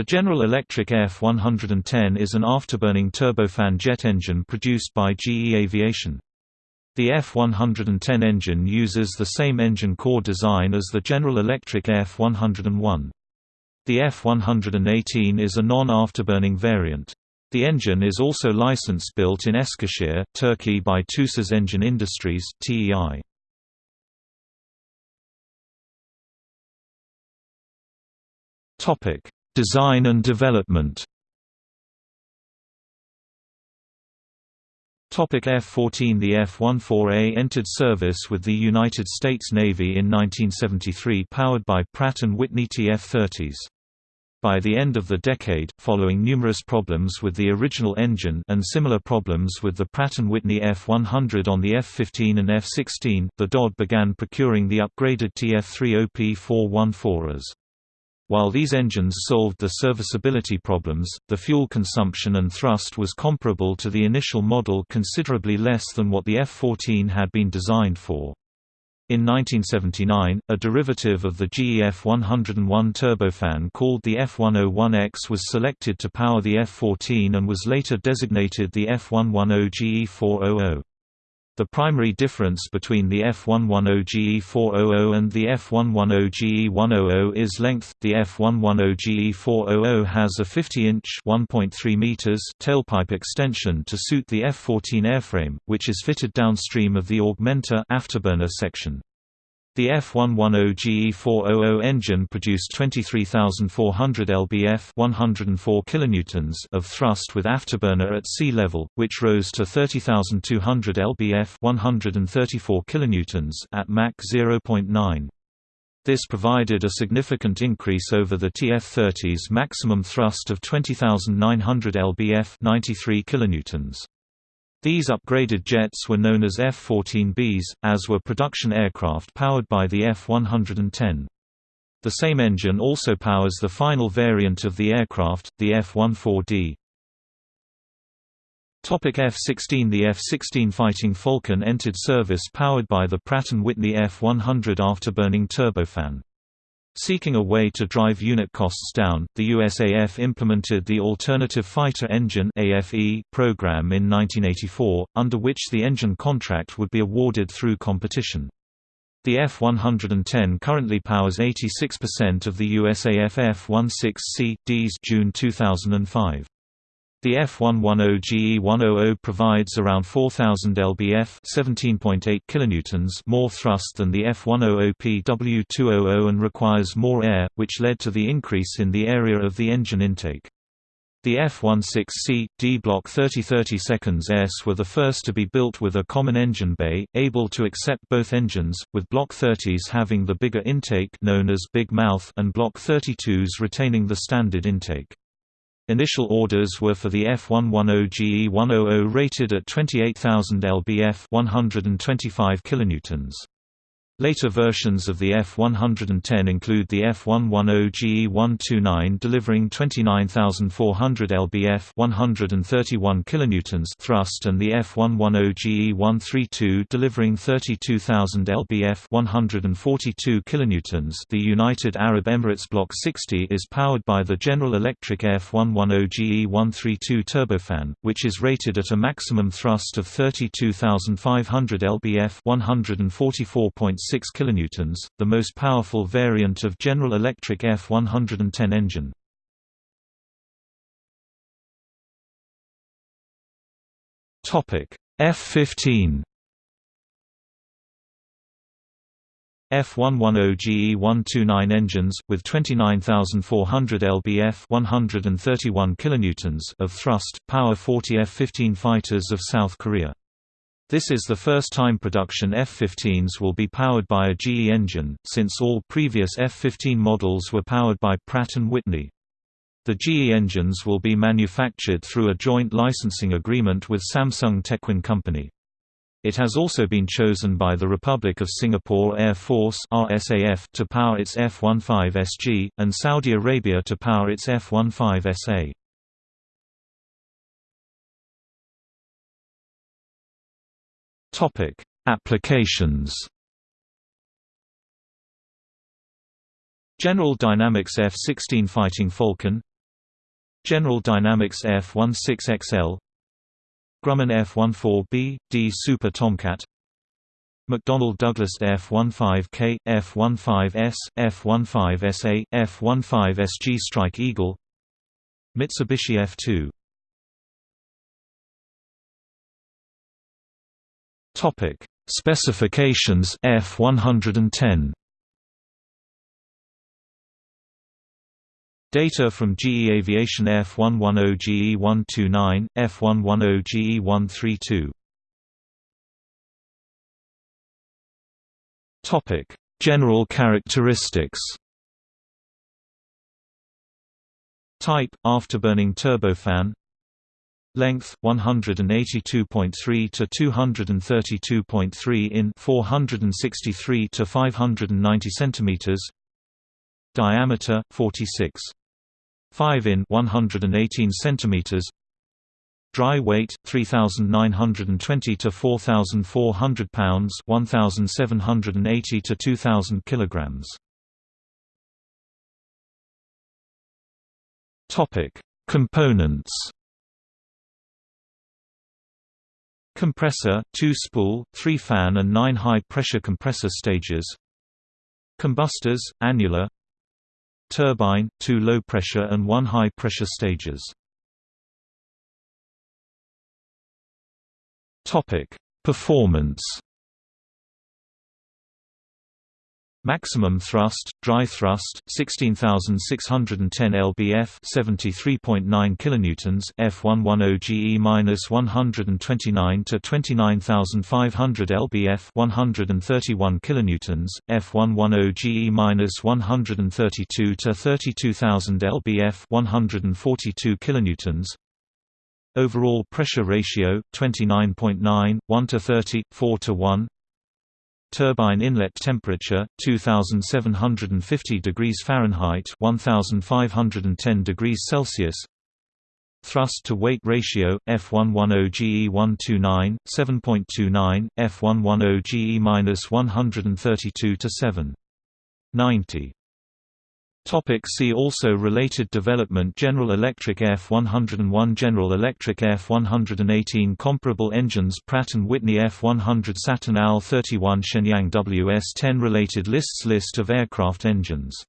The General Electric F-110 is an afterburning turbofan jet engine produced by GE Aviation. The F-110 engine uses the same engine core design as the General Electric F-101. The F-118 is a non-afterburning variant. The engine is also license built in Eskişehir, Turkey by TUSAS Engine Industries TEI. Topic: Design and development F-14 The F-14A entered service with the United States Navy in 1973 powered by Pratt & Whitney TF-30s. By the end of the decade, following numerous problems with the original engine and similar problems with the Pratt & Whitney F-100 on the F-15 and F-16, the DoD began procuring the upgraded TF-30P414s. While these engines solved the serviceability problems, the fuel consumption and thrust was comparable to the initial model considerably less than what the F-14 had been designed for. In 1979, a derivative of the GE F-101 turbofan called the F-101X was selected to power the F-14 and was later designated the F-110 GE-400. The primary difference between the F110 GE400 and the F110 GE100 is length. The F110 GE400 has a 50-inch (1.3 meters) tailpipe extension to suit the F14 airframe, which is fitted downstream of the augmenter afterburner section. The F110 GE400 engine produced 23,400 lbf 104 kilonewtons of thrust with afterburner at sea level, which rose to 30,200 lbf 134 kilonewtons at Mach 0.9. This provided a significant increase over the TF-30's maximum thrust of 20,900 lbf 93 kilonewtons. These upgraded jets were known as F-14Bs, as were production aircraft powered by the F-110. The same engine also powers the final variant of the aircraft, the F-14D. F-16 The F-16 Fighting Falcon entered service powered by the Pratt & Whitney F-100 afterburning turbofan. Seeking a way to drive unit costs down, the USAF implemented the Alternative Fighter Engine program in 1984, under which the engine contract would be awarded through competition. The F-110 currently powers 86% of the USAF F-16C.Ds June 2005. The F110 GE100 provides around 4000 lbf, 17.8 kilonewtons more thrust than the F100 PW200 and requires more air, which led to the increase in the area of the engine intake. The F-16C, D Block 3030 seconds S were the first to be built with a common engine bay, able to accept both engines, with Block 30s having the bigger intake known as Big Mouth and Block 32s retaining the standard intake. Initial orders were for the F110 GE100 rated at 28,000 lbf 125 kilonewtons. Later versions of the F-110 include the F-110 GE-129 delivering 29,400 lbf 131 kilonewtons thrust and the F-110 GE-132 delivering 32,000 lbf 142 kilonewtons. The United Arab Emirates Block 60 is powered by the General Electric F-110 GE-132 turbofan, which is rated at a maximum thrust of 32,500 lbf 144.6 6 kilonewtons, the most powerful variant of General Electric F110 engine. Topic: F15 F110 GE129 engines, with 29,400 lbf 131 kilonewtons of thrust, power 40 F-15 fighters of South Korea. This is the first time production F-15s will be powered by a GE engine, since all previous F-15 models were powered by Pratt & Whitney. The GE engines will be manufactured through a joint licensing agreement with Samsung Techwin Company. It has also been chosen by the Republic of Singapore Air Force RSAF to power its F-15SG, and Saudi Arabia to power its F-15SA. Topic: Applications. General Dynamics F-16 Fighting Falcon General Dynamics F-16XL Grumman F-14B, D Super Tomcat McDonnell Douglas F-15K, F-15S, F-15SA, F-15SG Strike Eagle Mitsubishi F-2 Topic: Specifications F110 Data from GE Aviation F110 GE129, F110 GE132 Topic: General characteristics. Type: afterburning turbofan. Length 182.3 to 232.3 in 463 to 590 centimeters. Diameter 46 5 in 118 centimeters. Dry weight 3920 to 4400 pounds, 1780 to 2000 kilograms. Topic: Components Compressor, 2-spool, 3-fan and 9 high-pressure compressor stages. Combustors, annular. Turbine, 2 low-pressure and 1 high-pressure stages. Performance Maximum thrust, dry thrust, 16610 lbf, 73.9 kilonewtons, F110 GE-129 to 29500 lbf, 131 kilonewtons, F110 GE-132 to 32000 lbf, 142 kilonewtons. Overall pressure ratio 29.9, 1 to 30, 4 to 1. Turbine inlet temperature 2750 degrees Fahrenheit 1510 degrees Celsius. Thrust to weight ratio F110 GE129 7.29 F110 GE-132 to 7.90 Topic see also Related development General Electric F101 General Electric F118 Comparable engines Pratt & Whitney F100 Saturn AL31 Shenyang WS10 Related lists List of aircraft engines